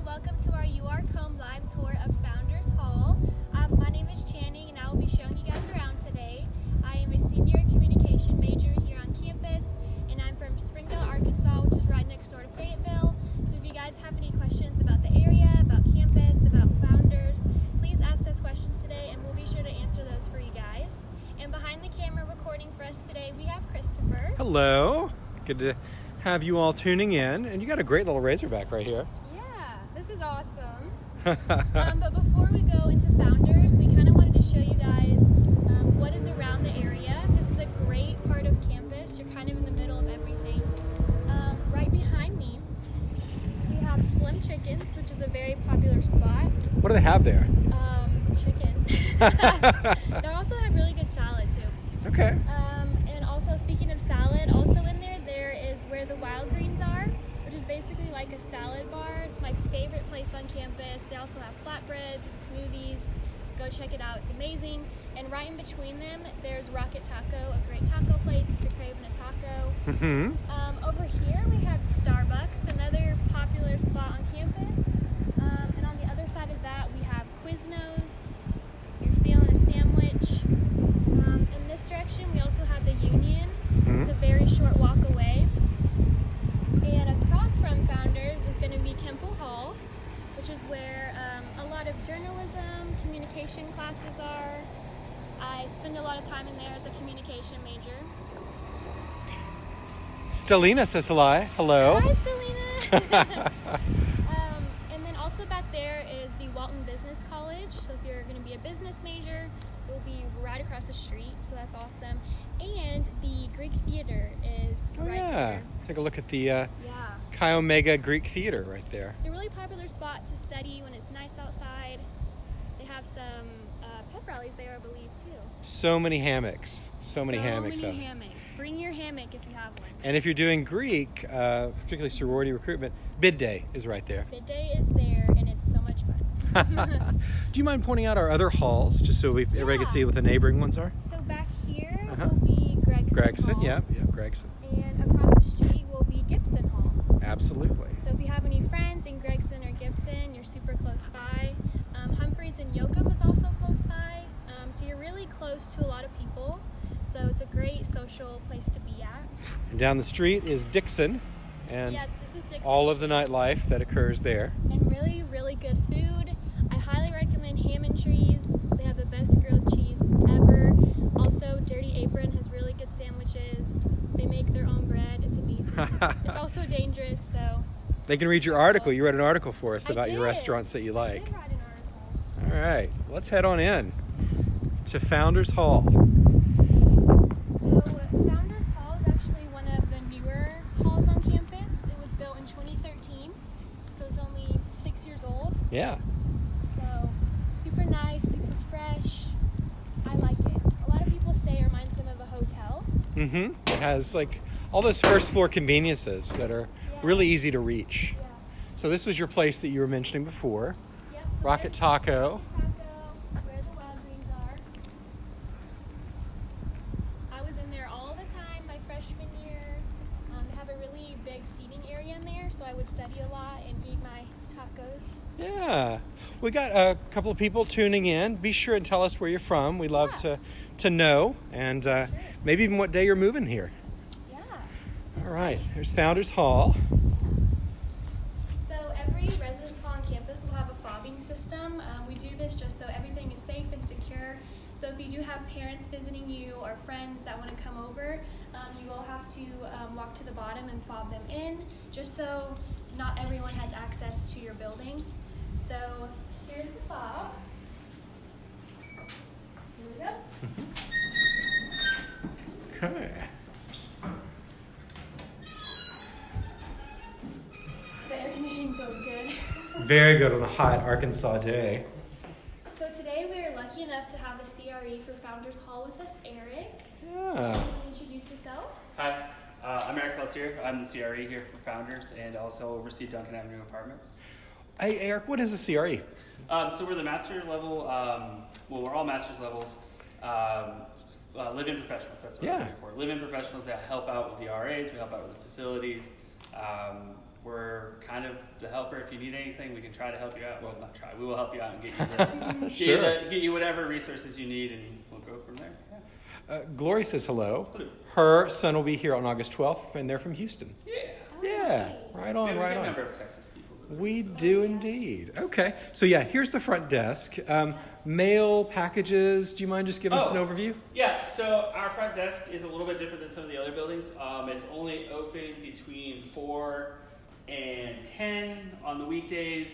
and welcome to our Are Comb live tour of Founders Hall. Um, my name is Channing and I will be showing you guys around today. I am a senior communication major here on campus and I'm from Springdale, Arkansas, which is right next door to Fayetteville. So if you guys have any questions about the area, about campus, about founders, please ask us questions today and we'll be sure to answer those for you guys. And behind the camera recording for us today, we have Christopher. Hello. Good to have you all tuning in. And you got a great little Razorback right here. Is awesome. um, but before we go into founders, we kind of wanted to show you guys um, what is around the area. This is a great part of campus. You're kind of in the middle of everything. Um, right behind me, we have Slim Chickens, which is a very popular spot. what do they have there? Um, chicken. they also have really good salad too. Okay. Um, and also, speaking of salad, also in there, there is where the Wild Greens are, which is basically like a salad bar. It's my favorite place on campus. They also have flatbreads and smoothies. Go check it out, it's amazing. And right in between them, there's Rocket Taco, a great taco place if you're craving a taco. hmm Um, over here, we have Starbucks, another popular spot on campus. Um, and on the other side of that, we have Quiznos. You're feeling a sandwich. Um, in this direction, we also have the Union. Mhm. It's a very short walk away. And across from Founders going to be Kimpel Hall, which is where um, a lot of journalism, communication classes are. I spend a lot of time in there as a communication major. Stelina says hello. Hello. Hi, Selena. um, and then also back there is the Walton Business College. So if you're going to be a business major, it will be right across the street. So that's awesome. And the Greek Theater is Oh right yeah. there. Take a look at the uh, Yeah. Chi Omega Greek Theater right there. It's a really popular spot to study when it's nice outside. They have some uh, pep rallies there, I believe, too. So many hammocks. So many hammocks. So out many hammocks. Bring your hammock if you have one. And if you're doing Greek, uh, particularly sorority recruitment, bid day is right there. Bid day is there, and it's so much fun. Do you mind pointing out our other halls, just so we, everybody can see what the neighboring ones are? So back here Uh-huh. will be Gregson. Gregson, Hall, yeah, yeah, Gregson, And across absolutely. So if you have any friends in Gregson or Gibson, you're super close by. Um, Humphreys and Yocum is also close by. Um, so you're really close to a lot of people. So it's a great social place to be at. And down the street is Dickson, and yes, is Dickson. all of the nightlife that occurs there. and really, really good food. I highly recommend Hammontree's. They have the best grilled cheese ever. Also, Dirty Apron It's also dangerous, so. They can read your article. You read an article for us about your restaurants that you like. did write an article. All right, let's head on in to Founders Hall. So, Founders Hall is actually one of the newer halls on campus. It was built in 2013, so it's only six years old. Yeah, So, super nice, super fresh. I like it. A lot of people say it reminds them of a hotel. mm-hmm. It has like all those first floor conveniences that are Yeah. really easy to reach. Yeah. So this was your place that you were mentioning before, Yep. so Rocket Taco. Rocket Taco, where the wild greens are. I was in there all the time my freshman year. Um, they have a really big seating area in there, so I would study a lot and eat my tacos. Yeah, we got a couple of people tuning in. Be sure and tell us where you're from. We love Yeah. to to know, and uh, Sure. maybe even what day you're moving here. All right, there's Founders Hall. So every residence hall on campus will have a fobbing system. Um, we do this just so everything is safe and secure. So if you do have parents visiting you or friends that want to come over, um, you will have to um, walk to the bottom and fob them in, just so not everyone has access to your building. So here's the fob. Here we go. Very good on a hot Arkansas day. so today we are lucky enough to have the CRE for Founders Hall with us, Eric. Yeah. Can you introduce yourself? Hi, uh, I'm Eric Peltier. I'm the CRE here for Founders and also oversee Duncan Avenue Apartments. Hey, Eric, what is a CRE? Um, so we're the master level, um, well, we're all master's levels, um, uh, live-in professionals. That's what Yeah. we're here for. Live-in professionals that help out with the RAs, we help out with the facilities, um, we're kind of the helper. If you need anything, we can try to help you out. Well, not try. We will help you out and get you, the, get, you the, get you whatever resources you need, and we'll go from there. Yeah. Uh, Glory says hello. Hello. Her son will be here on August 12th, and they're from Houston. Yeah. Yeah, right We on, have a right good on. number of Texas people. We do indeed. Okay, so yeah, here's the front desk. Um, mail packages. Do you mind just giving us an Oh. overview? Yeah, so our front desk is a little bit different than some of the other buildings. Um, it's only open between 4 and 10 on the weekdays,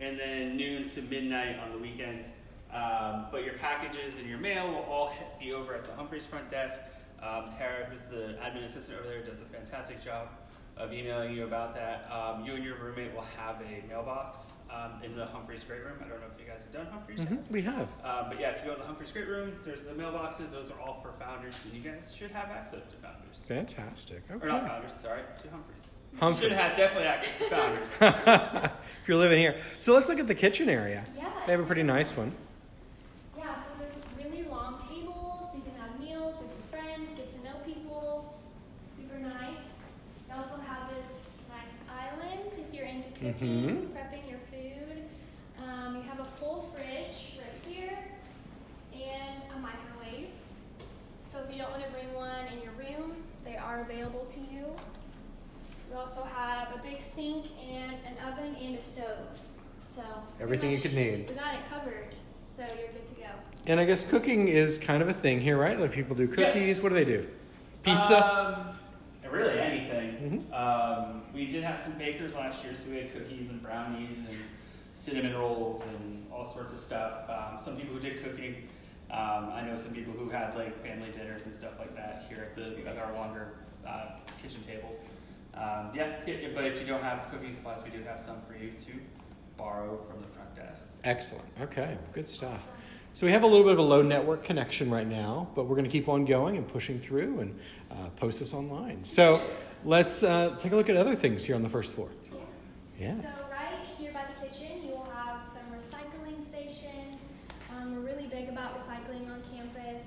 and then noon to midnight on the weekends. Um, but your packages and your mail will all be over at the Humphreys front desk. Um, Tara, who's the admin assistant over there, does a fantastic job of emailing you about that. Um, you and your roommate will have a mailbox um, in the Humphreys Great Room. I don't know if you guys have done Humphreys yet. hmm we have. Uh, but yeah, if you go to the Humphreys Great Room, there's the mailboxes. Those are all for founders, and you guys should have access to founders. Fantastic. Okay. Or not founders, sorry, to Humphreys. Humphreys. You should have definitely access to founders. if you're living here. So let's look at the kitchen area. Yeah. They have a pretty nice one. Yeah, so there's this really long table, so you can have meals with your friends, get to know people. Super nice. You also have this nice island if you're into cooking, Mhm. prepping your food. Um, you have a full fridge right here and a microwave. So if you don't want to bring one in your room, they are available to you. We also have a big sink and an oven and a stove. So pretty Everything you could need. We got it covered, so you're good to go. And I guess cooking is kind of a thing here, right? Like people do Yeah. cookies. What do they do? Pizza. Um, really anything. Mhm. Um, we did have some bakers last year, so we had cookies and brownies and cinnamon rolls and all sorts of stuff. Um, some people who did cooking. Um, I know some people who had like family dinners and stuff like that here at the at our longer uh, kitchen table. Um, yeah, yeah, but if you don't have cooking supplies, we do have some for you to borrow from the front desk. Excellent. Okay, good stuff. So we have a little bit of a low network connection right now, but we're going to keep on going and pushing through and uh, post this online. So let's uh, take a look at other things here on the first floor. Yeah. So right here by the kitchen, you will have some recycling stations. Um, we're really big about recycling on campus.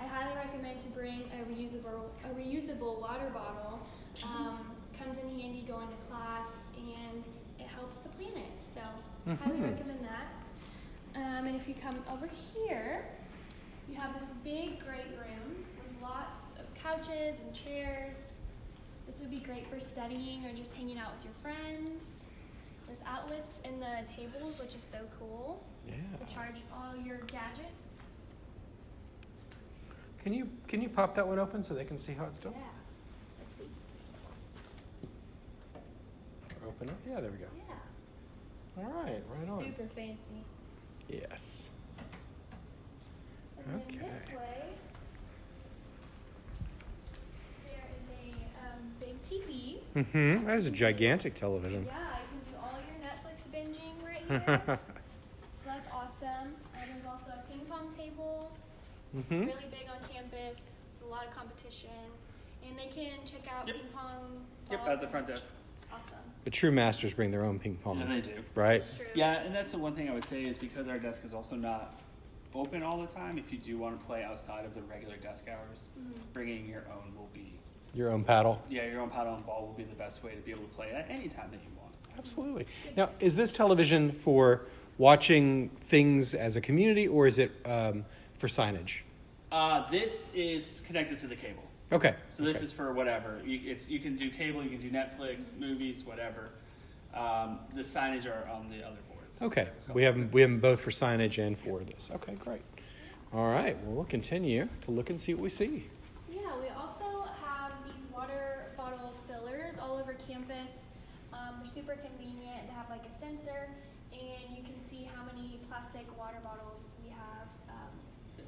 I highly recommend to bring a reusable a reusable water bottle. Um, comes in handy going to class and it helps the planet. So highly Mhm. recommend that. Um, and if you come over here, you have this big great room with lots of couches and chairs. This would be great for studying or just hanging out with your friends. There's outlets in the tables, which is so cool Yeah. to charge all your gadgets. Can you can you pop that one open so they can see how it's done? Yeah. Let's see. Open it. Yeah, there we go. Yeah. All right, right on. Super fancy. Yes. And then Okay. this way, there is a um, big TV. Mm-hmm. That is a gigantic television. Yeah, you can do all your Netflix binging right here. so that's awesome. And there's also a ping pong table. mm-hmm. Really big on campus. It's a lot of competition. And they can check out Yep. ping pong. Yep, at the front desk. Awesome. The true masters bring their own ping pong. Yeah, they do. Right. True. Yeah, and that's the one thing I would say is because our desk is also not open all the time. If you do want to play outside of the regular desk hours, Mhm. bringing your own will be Your own paddle. yeah, your own paddle and ball will be the best way to be able to play at any time that you want. Absolutely. Now, is this television for watching things as a community, or is it um, for signage? Uh, this is connected to the cable. Okay. So this okay. is for whatever. You, it's, you can do cable, you can do Netflix, movies, whatever. Um, the signage are on the other boards. Okay. We have them, we have them both for signage and for this. Okay, great. All right. Well, we'll continue to look and see what we see. Yeah, we also have these water bottle fillers all over campus. Um, they're super convenient. They have like a sensor, and you can see how many plastic water bottles we have. Um,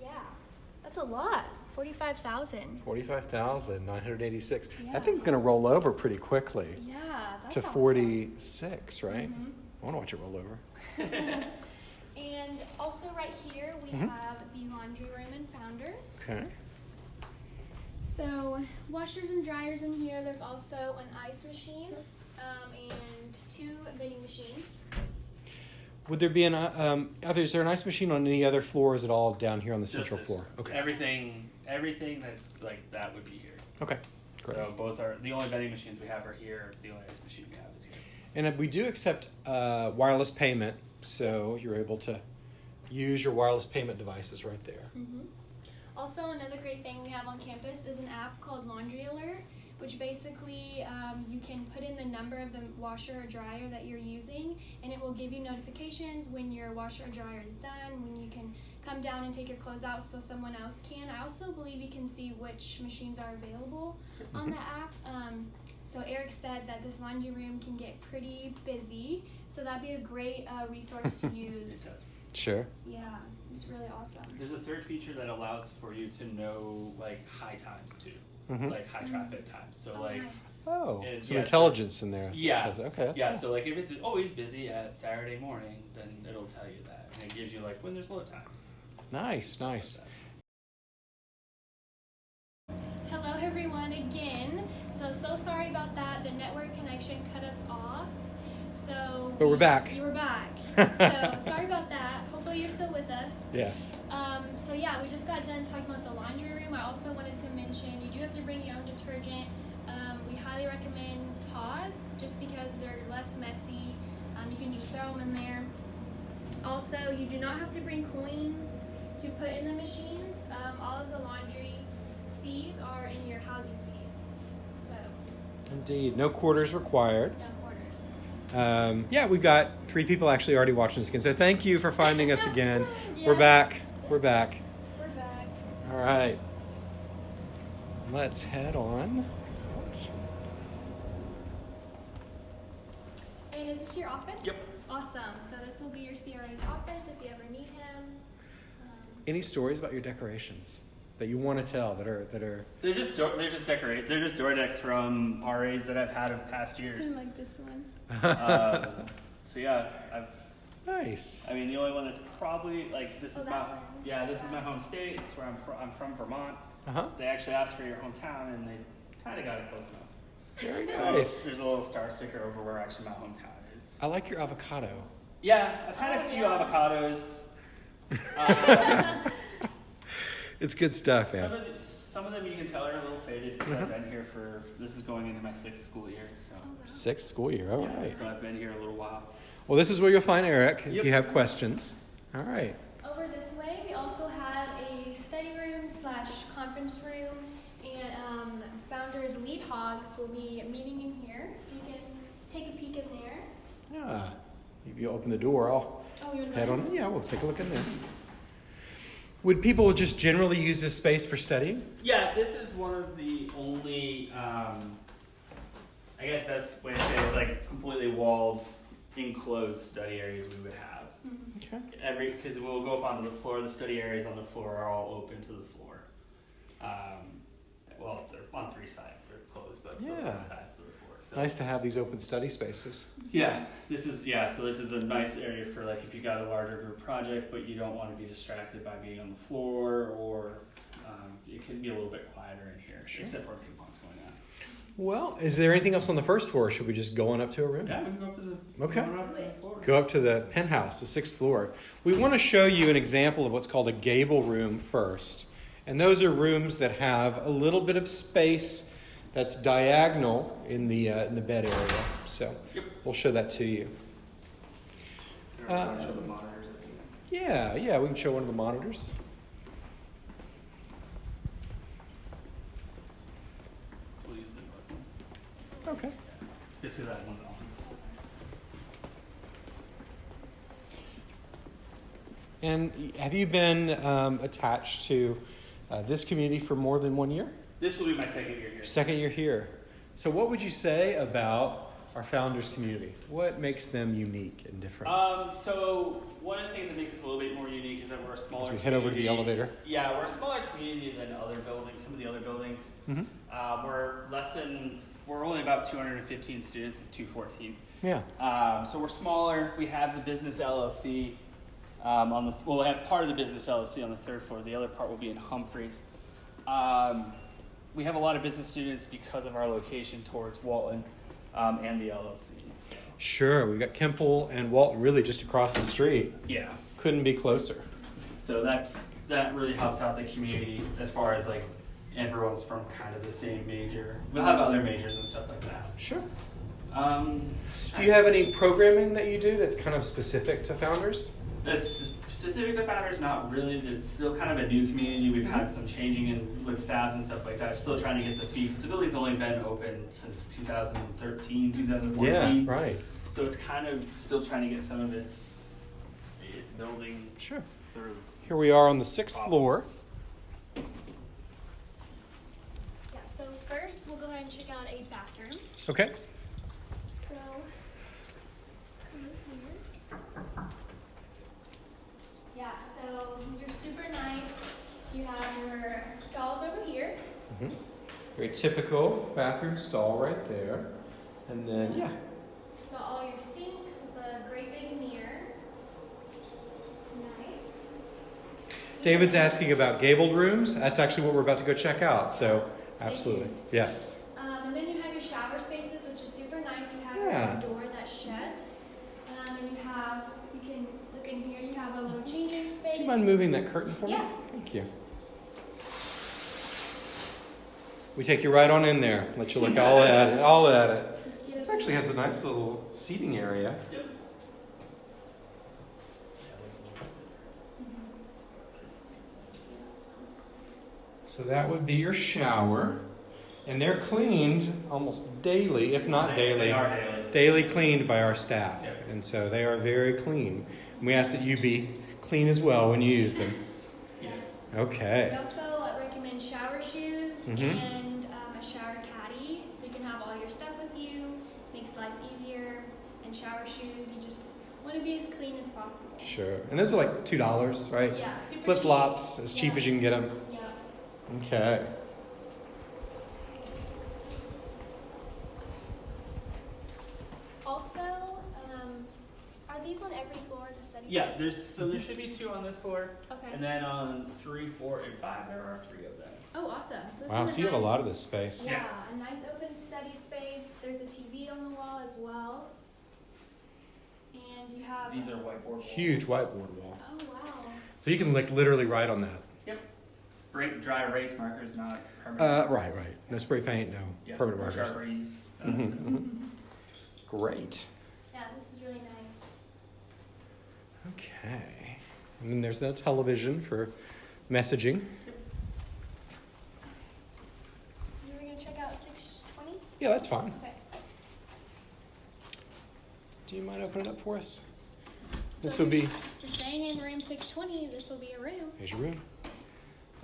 yeah, that's a lot. Forty-five thousand. Forty-five thousand nine hundred eighty-six. Yeah. That thing's going to roll over pretty quickly Yeah, that's to awesome. forty-six, right? Mhm. I want to watch it roll over. And also right here we Mhm. have the laundry room and founders. Okay. So washers and dryers in here. There's also an ice machine um, and two vending machines. Would there be an uh, um? Other, is there an ice machine on any other floor? Or is it all down here on the Just central this. floor? Okay. Everything, everything that's like that would be here. Okay. Great. So both are the only vending machines we have are here. The only ice machine we have is here. And we do accept uh, wireless payment, so you're able to use your wireless payment devices right there. hmm Also, another great thing we have on campus is an app called Laundry Alert, which basically um, you can put in the number of the washer or dryer that you're using, and it will give you notifications when your washer or dryer is done, when you can come down and take your clothes out so someone else can. I also believe you can see which machines are available on the app. Um, so Eric said that this laundry room can get pretty busy, so that'd be a great uh, resource to use. Sure. Yeah, it's really awesome. There's a third feature that allows for you to know like high times too, Mhm. like high traffic times. So oh, like nice. Oh, And some yeah, so- intelligence in there. Yeah. Says- Okay. That's yeah, cool. so like if it's always busy at Saturday morning, then it'll tell you that, and it gives you like when there's low times. Nice, nice. Hello everyone again. So so sorry about that. The network connection cut us off. So But we're back. You were back. so sorry about that. Hopefully you're still with us. Yes. Um, so yeah, we just got done talking about the laundry room. I also wanted to mention you do have to bring your own detergent. Um, we highly recommend pods just because they're less messy. Um, you can just throw them in there. Also, you do not have to bring coins to put in the machines. Um, all of the laundry fees are in your housing fees. So, Indeed. No quarters required. no quarters. Um, yeah, we've got three people actually already watching us again. So thank you for finding us again. Yes. We're back. We're back. All right. Let's head on. And is this your office? Yep. Awesome. So this will be your CRA's office if you ever need him. Um, Any stories about your decorations that you want to tell that are that are They're just door, they're just decorate. They're just door decks from RAs that I've had of past years. I like this one. um, so yeah, I've. Nice? I mean, the only one that's probably like this Oh, is my one. yeah this is my home state. It's where I'm from. I'm from Vermont. Uh huh. They actually asked for your hometown, and they kind of got it close enough. Very There's- nice. There's a little star sticker over where actually my hometown is. I like your avocado. Yeah, I've had Oh, a few yeah. avocados. Um, It's good stuff, some, man. of the, some of them you can tell are a little faded because Uh-huh. I've been here for this is going into my sixth school year. So Sixth school year. All yeah, right. so I've been here a little while. Well, this is where you'll find Eric if Yep. you have questions. All right. Over this way, we also have a study room slash conference room, and um, founders lead hogs will be meeting in here. You can take a peek in there. Yeah. If you open the door, I'll Oh, head on. Yeah, we'll take a look in there. Would people just generally use this space for studying? Yeah, this is one of the only, um, I guess best way to say it is like completely walled, enclosed study areas we would have. Okay. Every because we'll go up onto the floor. The study areas on the floor are all open to the floor. Um, well, they're on three sides. They're closed, but Yeah. on sides of the floor. So. Nice to have these open study spaces. Yeah, this is yeah. So this is a nice area for like if you got a larger group project, but you don't want to be distracted by being on the floor, or um, it can be a little bit quieter in here, Sure. except for ping pong's going on. Well, is there anything else on the first floor? Should we just go on up to a room? Yeah, we can go up to the Okay. go up to the floor. Go up to the penthouse, the sixth floor. We want to show you an example of what's called a gable room first. And those are rooms that have a little bit of space that's diagonal in the, uh, in the bed area. So Yep. we'll show that to you. And Uh, show the monitors at the end. Yeah, yeah, we can show one of the monitors. We'll use the Okay. just because that one's on. And have you been um, attached to uh, this community for more than one year? This will be my second year here. Second year here. So, what would you say about our founders community? What makes them unique and different? Um, so one of the things that makes us a little bit more unique is that we're a smaller. As we head over to the elevator. Yeah, we're a smaller community than other buildings. Some of the other buildings. hmm Uh, we're less than. We're only about 215 students. It's 214. Yeah. Um, so we're smaller. We have the business LLC um, on the. Well, we have part of the business LLC on the third floor. The other part will be in Humphreys. Um, we have a lot of business students because of our location towards Walton um, and the LLC. So, Sure. We've got Kimpel and Walton really just across the street. yeah. Couldn't be closer. So that's that really helps out the community as far as like everyone's from kind of the same major. We'll have other majors and stuff like that. Sure. Um, Do you have any programming that you do that's kind of specific to founders? That's specific to founders, not really. It's still kind of a new community. We've had some changing in with staffs and stuff like that. Still trying to get the. Because the only been open since 2013, 2014. Yeah, right. So it's kind of still trying to get some of its its building Sure. sort of. Here we are on the sixth floor. Yeah, so first we'll go ahead and check out a bathroom. Okay. So, come in here. Yeah, so these are super nice. You have your stalls over here. hmm Very typical bathroom stall right there. And then, yeah. Got all your sinks with a great big mirror. Nice. David's asking about gabled rooms. That's actually what we're about to go check out. So, absolutely. Yes. Um, and then you have your shower spaces, which is super nice. You have Yeah. your door that shuts. Um, and you have, you can look in here, you have a little changing space. Do you mind moving that curtain for me? Yeah. Thank you. We take you right on in there. Let you look all at it. All at it. Get This actually has a nice little seating area. Yep. So that would be your shower. And they're cleaned almost daily, if not They- daily. They are daily. Daily cleaned by our staff. Yeah. And so they are very clean. And we ask that you be clean as well when you use them. Yes. Okay. We also uh, recommend shower shoes Mhm. and um, a shower caddy, so you can have all your stuff with you. Makes life easier. And shower shoes, you just want to be as clean as possible. Sure. And those are like $2, right? Yeah, Flip flops, as cheap Yeah. as you can get them. Yeah. Okay. Also, um, are these on every floor the study? Yeah. There's so there should be two on this floor, Okay. and then on three, four, and five there are three of them. oh, awesome. So this Wow, is so you have a nice- lot of this space. Yeah, Yeah. a nice open study space. There's a TV on the wall as well. And you have. These are whiteboard walls. Huge whiteboard wall. Oh wow. So you can like literally write on that. Yep. Break dry erase markers, not permanent. Uh, right, right. No spray paint, no Yeah, permanent markers. Sharpies. uh, Mhm, mhm. Great. Yeah, this is really nice. Okay. And then there's no television for messaging. You were gonna check out 620? Yeah, that's fine. Okay. Do you mind opening it up for us? This So would be. you're staying in room 620. This will be a room. Here's your room.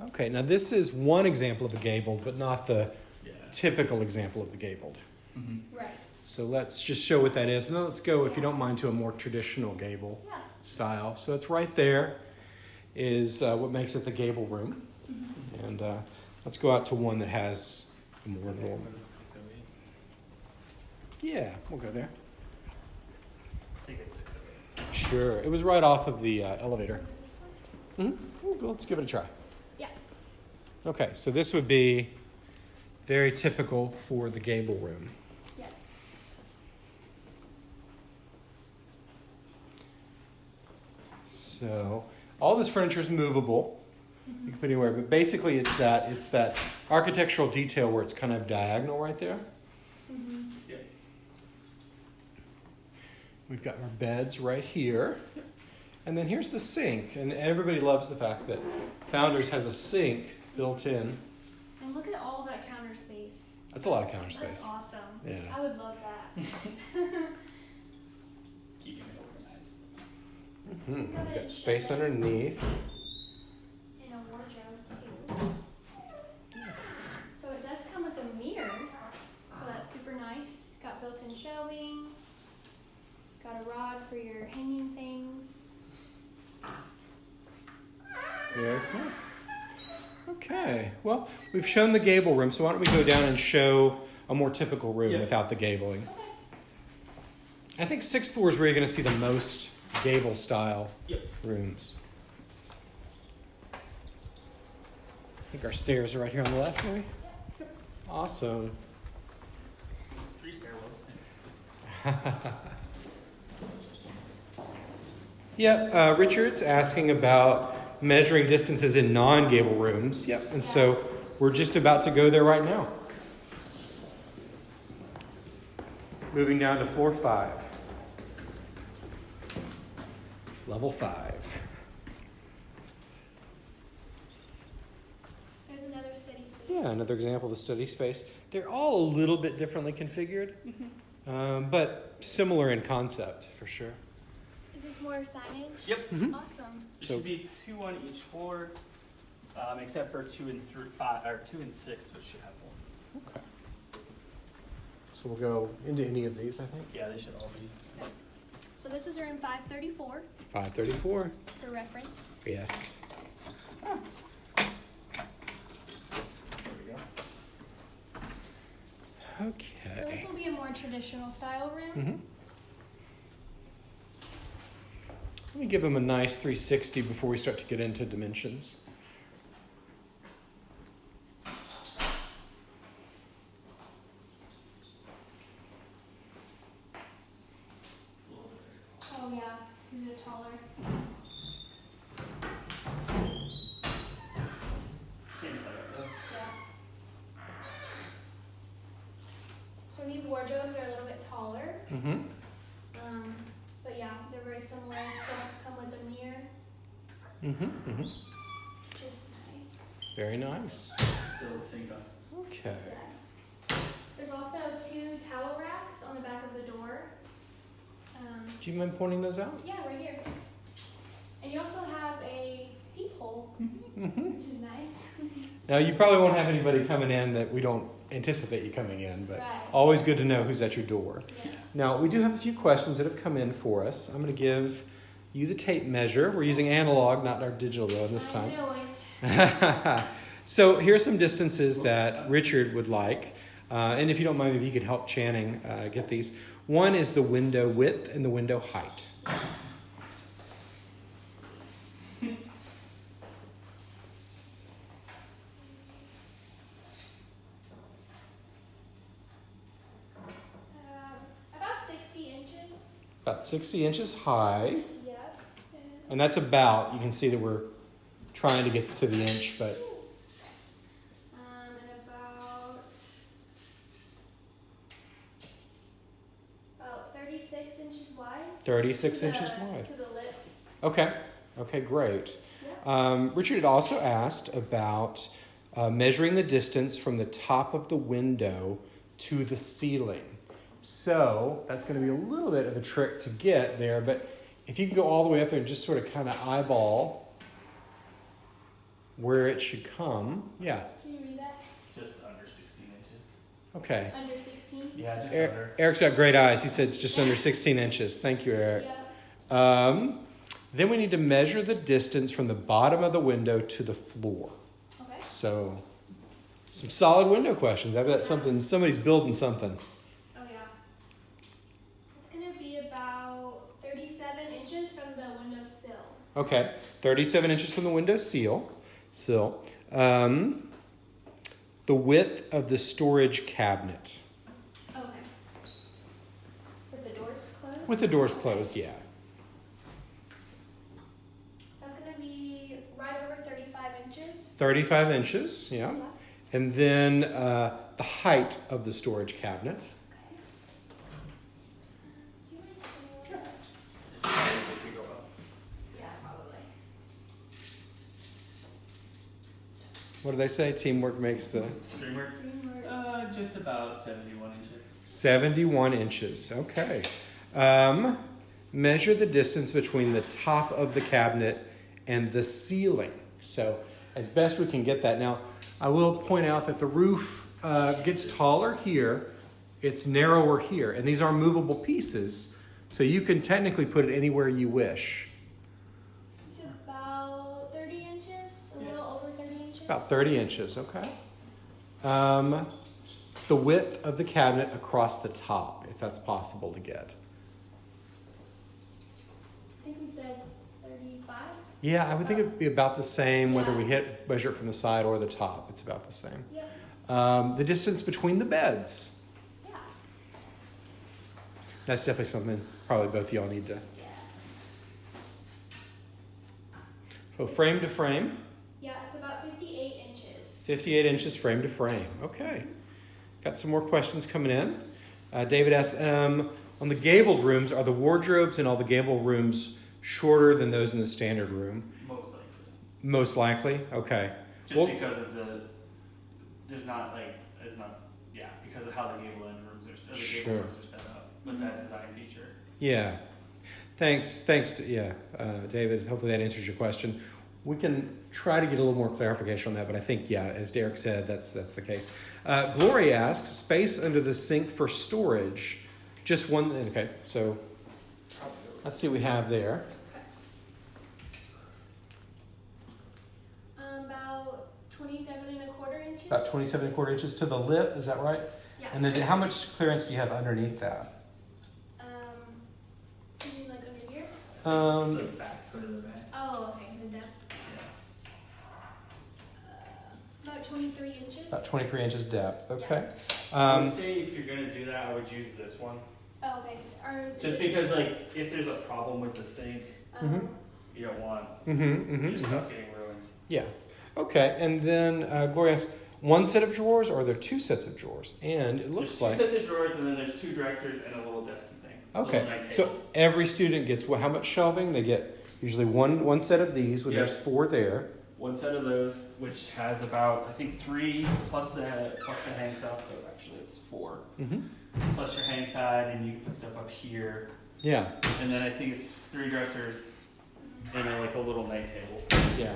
Okay, now this is one example of a gabled, but not the Yeah. typical example of the gabled. Mhm. Right. So let's just show what that is. And then let's go, if you don't mind, to a more traditional gable Yeah. Style. So it's right there is uh, what makes it the gable room. And uh, let's go out to one that has more normal. Yeah, we'll go there. I think it's six eight. Sure. It was right off of the uh, elevator. Mm-hmm. Let's give it a try. Yeah. Okay, so this would be very typical for the gable room. Yes. So all this furniture is movable. You can put anywhere, but basically it's that it's that architectural detail where it's kind of diagonal right there. Mm-hmm. Yeah. We've got our beds right here. And then here's the sink. And everybody loves the fact that Founders has a sink built in. And look at all that counter space. That's a lot of counter space. That's awesome. Yeah. I would love that. Keeping it organized. hmm We've got space underneath. and a wardrobe too. So it does come with a mirror, so that's super nice. Got built-in shelving. Got a rod for your hanging things. Very cool. Okay, well, we've shown the gable room, so why don't we go down and show a more typical room Yeah. without the gabling? Okay. I think sixth floor is where you're going to see the most gable style Yep. rooms. I think our stairs are right here on the left, maybe? Awesome. Three stairwells. Yep, uh, Richard's asking about measuring distances in non gable rooms. Yep, and so we're just about to go there right now. Moving down to floor five. Level five. There's another study space. Yeah, another example of the study space. They're all a little bit differently configured, um, but similar in concept for sure. Is this more signage? Yep. Mhm. Awesome. There So- should be two on each floor, um, except for two and three, five, or two and six, which should have one. Okay. So we'll go into any of these, I think. Yeah, they should all be. So this is room 534 Five thirty-four. for reference. Yes. There we go. Okay. So this Okay. will be a more traditional style room. hmm Let me give them a nice 360 before we start to get into dimensions. Oh yeah, these are taller. Same setup though. Yeah. So these wardrobes are a little bit taller. Mm-hmm. Um, but yeah, they're very similar. Still come with a mirror. Mm-hmm. Mm-hmm. Nice. Very nice. Still the same cost. Okay. Yeah. There's also two towel racks on the back of the door. Do you mind pointing those out? yeah, right here. And you also have a peephole, Mm-hmm. which is nice. Now, you probably won't have anybody coming in that we don't anticipate you coming in, but Right. always good to know who's at your door. yes. Now, we do have a few questions that have come in for us. I'm going to give you the tape measure. We're using analog, not our digital, though, this I time. so, here are some distances that Richard would like. Uh, and if you don't mind, maybe you could help Channing uh, get these. One is the window width and the window height. Um, about 60 inches. About 60 inches high. Yep. And that's about, you can see that we're trying to get to the inch, but Um, and about about 36 inches wide. 36 to inches wide. To the lips. Okay, okay, great. Yep. Um, Richard had also asked about uh, measuring the distance from the top of the window to the ceiling. So that's going to be a little bit of a trick to get there, but if you can go all the way up there and just sort of kind of eyeball where it should come, yeah, Can you read that? Just under 16 inches. okay. Under 16. Yeah, just Er- under. Eric's got great eyes. He said it's just under 16 inches. Thank you, Eric. Yep. Um, then we need to measure the distance from the bottom of the window to the floor. Okay. So, some solid window questions. I bet something somebody's building something. Oh yeah. It's gonna be about 37 inches from the window sill. Okay, 37 inches from the window seal, sill. Um, the width of the storage cabinet Okay. With the doors closed. With the doors closed. Yeah. That's gonna be right over 35 inches. 35 inches. Yeah. And then uh, the height of the storage cabinet. Okay. Do you want to- It's probably if we go up. Yeah, probably. What do they say? Teamwork makes the Dreamer? Dreamer. Uh, just about 71 inches. 71 inches. Okay. Um, measure the distance between the top of the cabinet and the ceiling. So, as best we can get that. Now, I will point out that the roof uh, gets taller here, it's narrower here, and these are movable pieces, so you can technically put it anywhere you wish. It's about 30 inches, a Yeah. little over 30 inches. About 30 inches, okay. Um, the width of the cabinet across the top, if that's possible to get. I think we said 35. Yeah, I would think it'd be about the same whether we hit measure it from the side or the top. It's about the same. Yep. Um, the distance between the beds. Yeah. That's definitely something probably both of y'all need to. Yeah. So frame to frame. Yeah, it's about 58 inches. 58 inches frame to frame. Okay. Got some more questions coming in. Uh, David asks um, On the gabled rooms, are the wardrobes in all the gabled rooms shorter than those in the standard room? Most likely. Most likely. Okay. Just Well- because of the, there's not like, it's not, yeah, because of how the gable end rooms are, the Sure. rooms are set up with that design feature. Yeah. Thanks. Thanks. To, yeah, uh, David. Hopefully that answers your question. We can try to get a little more clarification on that, but I think yeah, as Derek said, that's that's the case. Uh, Glory asks, space under the sink for storage. Just one. Okay, so let's see what we have there. Um, about 27 and a quarter inches. About 27 and a quarter inches to the lip. Is that right? Yeah. And then how much clearance do you have underneath that? Um, you mean like under here? The Um, back, go the back. Oh, okay, the depth. Uh, about 23 inches. about 23 inches depth. Okay. I Um, would say if you're gonna do that, I would use this one. Oh, okay. Or, Just because like, if there's a problem with the sink, Um, Mhm. you don't want mm-hmm, mm-hmm, your stuff getting ruined. Yeah. Okay. And then uh, Gloria asks, one set of drawers or are there two sets of drawers? And it looks There's two sets of drawers and then there's two dressers and a little desky thing. okay. So every student gets well, how much shelving? They get usually one one set of these. Where Yeah. There's four there. One set of those, which has about I think three plus the plus the hang side, so actually it's four. Mm-hmm. Plus your hang side, and you can put stuff up here, Yeah. and then I think it's three dressers and then like a little night table. Yeah.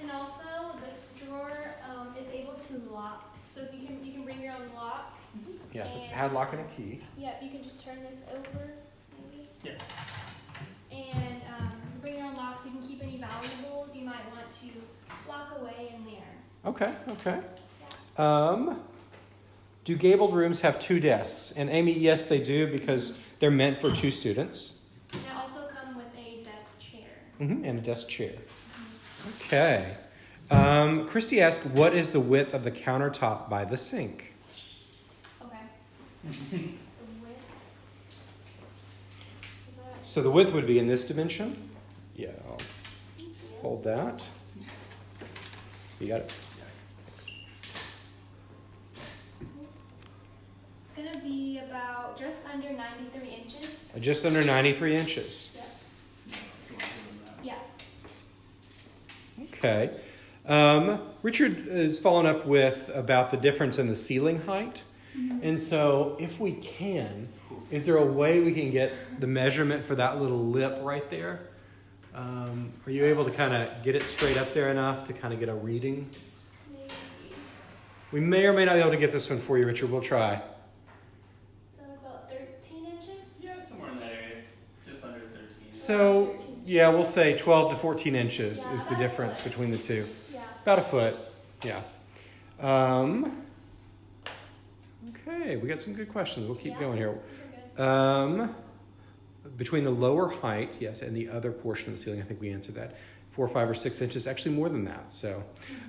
And also, this drawer um, is able to lock. So if you can, you can bring your own lock. Yeah. It's a padlock and a key. Yeah, you can just turn this over, maybe. Yeah. And um, you can bring your own lock, so you can keep any valuables you might want to lock away in there. Okay. Okay. Um, do gabled rooms have two desks? And Amy, yes, they do because they're meant for two students. And they also come with a desk chair. Mm-hmm, and a desk chair. Okay. Um, Christy asked, what is the width of the countertop by the sink? Okay. The width. Is that? So the width would be in this dimension. Yeah, I'll hold that. You got it? It's gonna be about just under 93 inches. Uh, Just under 93 inches. Yeah. If you want to do that. Yeah. Okay. Um, Richard is following up with about the difference in the ceiling height. And so, if we can, is there a way we can get the measurement for that little lip right there? Um, are you able to kind of get it straight up there enough to kind of get a reading? Maybe. We may or may not be able to get this one for you, Richard. We'll try. So about 13 inches. Yeah, somewhere in that area, just under 13. So, yeah, we'll say 12 to 14 inches is the difference between the two. Yeah. About a foot, yeah. Um, okay, we got some good questions. We'll keep Yeah. going here. These are good. Um, between the lower height, yes, and the other portion of the ceiling, I think we answered that. Four, five, or six inches, actually more than that. So,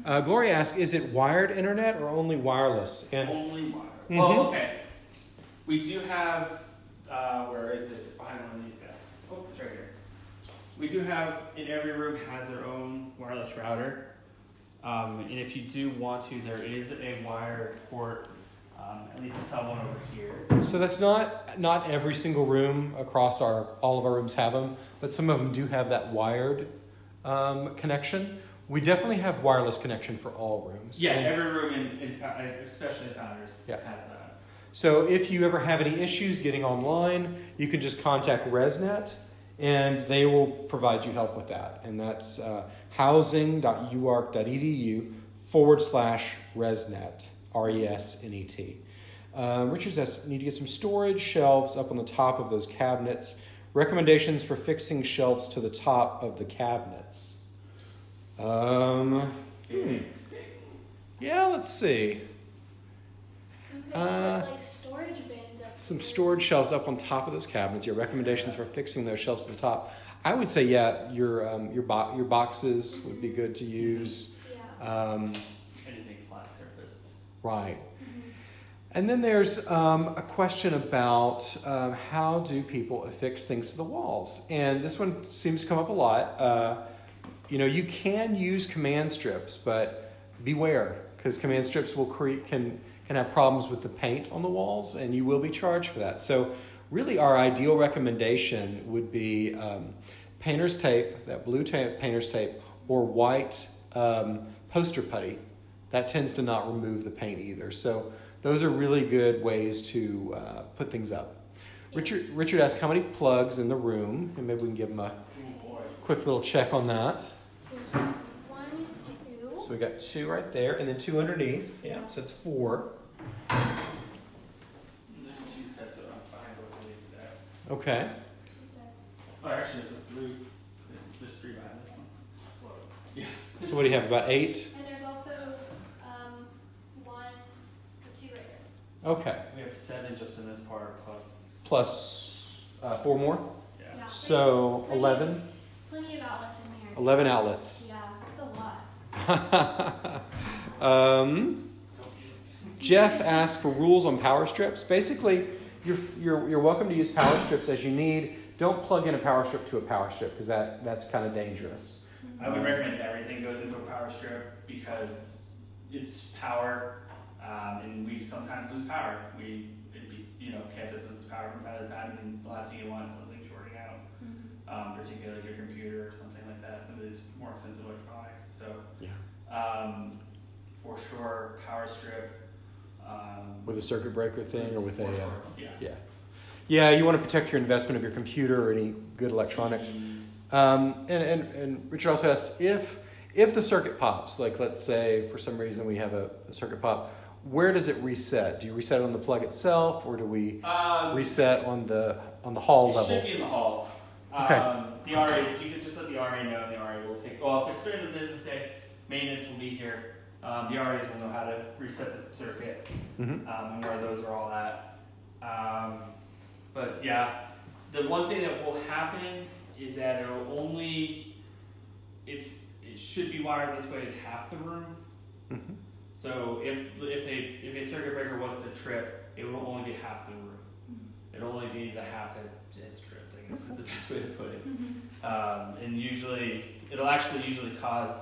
uh, Gloria asked, is it wired internet or only wireless? And Only wire. Mhm. Oh, okay. We do have, uh, where is it? It's behind one of these desks. Oh, it's right here. We do have, in every room has their own wireless router. Um, and if you do want to, there is a wired port, um, at least I saw one over here. so that's not not every single room across our all of our rooms have them, but some of them do have that wired um, connection. We definitely have wireless connection for all rooms. Yeah, And- every room in, in Fou- especially Founders, Yeah. has that. So if you ever have any issues getting online, you can just contact ResNet and they will provide you help with that. And that's uh, housing.uark.edu forward slash ResNet, R E S N E T. Um, Richard says, need to get some storage shelves up on the top of those cabinets. Recommendations for fixing shelves to the top of the cabinets. Um, hmm. Yeah, let's see. Uh, put like storage some storage shelves up on top of those cabinets. Your recommendations for fixing those shelves to the top. I would say, yeah, your um, your bo- your boxes would be good to use. Yeah. Um, Anything flat surfaced. Right. And then there's um, a question about um, how do people affix things to the walls, and this one seems to come up a lot. Uh, you know, you can use command strips, but beware because command strips will create can can have problems with the paint on the walls, and you will be charged for that. So, really, our ideal recommendation would be um, painter's tape, that blue ta- painter's tape, or white um, poster putty. That tends to not remove the paint either. So, those are really good ways to uh, put things up. Richard Richard asked how many plugs in the room, and maybe we can give him a quick little check on that. One, two. So we got two right there, and then two underneath. Yeah, so it's four. There's two sets of behind both of these stacks. Okay. Oh, actually, there's a three. There's three behind this one. Yeah. So what do you have? About eight. And there's also um, one or two right there. Okay. We have seven just in this part plus. Plus uh, four more. Yeah. Yeah. So eleven. Plenty of outlets in here. Eleven outlets. Yeah, it's a lot. um, Jeff asked for rules on power strips. Basically, you're, you're, you're welcome to use power strips as you need. Don't plug in a power strip to a power strip because that, that's kind of dangerous. I would recommend everything goes into a power strip because it's power, um, and we sometimes lose power. We, it be, you know, campus loses power from time to time, and the last thing you want is something shorting out, um, particularly your computer or something like that. Some of these more expensive electronics. So, Yeah. um, for sure, power strip. Um, With a circuit breaker thing or with a. for Uh, yeah. yeah. Yeah, you want to protect your investment of your computer or any good electronics. Um, and, and, and Richard also asks if if the circuit pops, like let's say for some reason we have a, a circuit pop, where does it reset? Do you reset it on the plug itself, or do we Um, reset on the on the hall it level? should be in the hall. Okay. Um, the RAs, you can just let the RA know, and the RA will take. Well, if it's during the business day, maintenance will be here. Um, the RAs will know how to reset the circuit hmm um, and where those are all at. Um, but yeah, the one thing that will happen is that it'll only. It's it should be wired this way as half the room. hmm So if if a if a circuit breaker was to trip, it will only be half the room. It'll only be the half that is tripped. I guess is the best way to put it. Um, and usually, it'll actually usually cause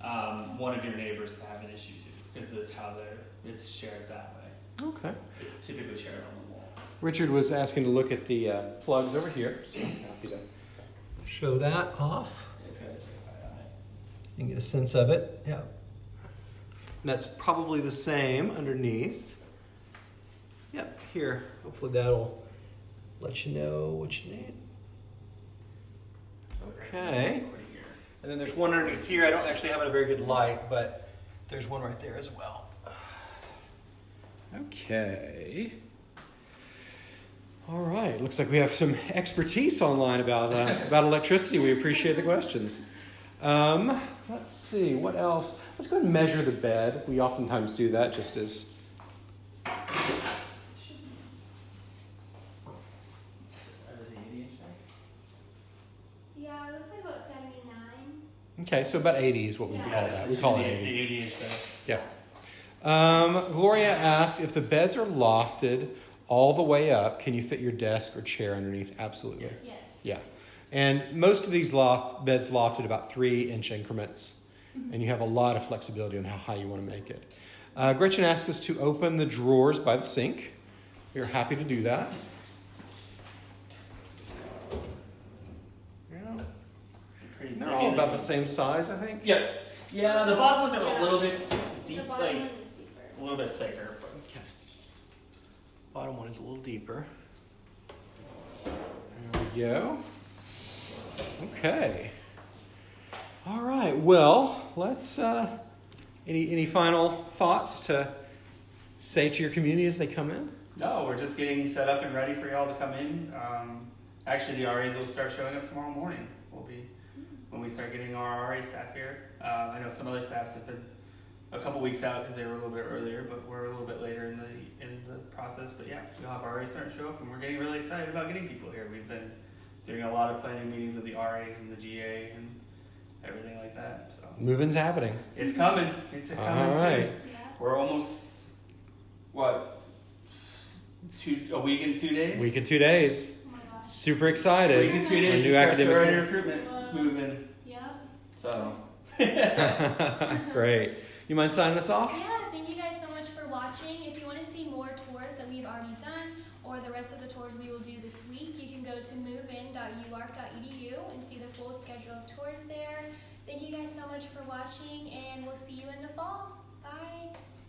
um, one of your neighbors to have an issue too, because it's how they're it's shared that way. Okay. It's typically shared on the wall. Richard was asking to look at the uh, plugs over here, so I'm happy to show that off It's got a on it. and get a sense of it. Yeah. That's probably the same underneath. Yep, here. Hopefully that'll let you know what you need. Okay. And then there's one underneath here. I don't actually have a very good light, but there's one right there as well. Okay. All right. Looks like we have some expertise online about uh, about electricity. We appreciate the questions. Um, let's see what else. Let's go ahead and measure the bed. We oftentimes do that just as Are those 80 inch back? Yeah, it looks like about 79. okay. So about 80 is what we Yeah. call that. We call it 80. 80 inch. Yeah. Um, Gloria asks if the beds are lofted all the way up, can you fit your desk or chair underneath? Absolutely. Yes. Yes. Yeah. And most of these loft beds lofted about three inch increments, and you have a lot of flexibility on how high you want to make it. Uh, Gretchen asked us to open the drawers by the sink. We are happy to do that. Yeah. Pretty They're all about the same size, I think. Yeah. Yeah, the bottom ones are Yeah. a little bit The deep, bottom like one is deeper. a little bit thicker. But Bottom one is a little deeper. There we go. Okay. All right. Well, let's. Uh, any any final thoughts to say to your community as they come in? no, we're just getting set up and ready for y'all to come in. Um, actually, the RAs will start showing up tomorrow morning. We'll be when we start getting our RA staff here. Uh, I know some other staffs have been a couple weeks out because they were a little bit earlier, but we're a little bit later in the in the process. But yeah, we'll have RAs starting to show up, and we're getting really excited about getting people here. We've been doing a lot of planning meetings with the RAs and the GA and everything like that. So Moving's happening. it's coming. It's coming All right. soon. Yeah. We're almost what two a week and two days. Week and two days. Oh my gosh. Super A excited. week and two days. new we academic year. recruitment Wow. moving. Yep. So. Great. You mind signing us off? Yes. will do this week. You can go to movein.uark.edu and see the full schedule of tours there. Thank you guys so much for watching, and we'll see you in the fall.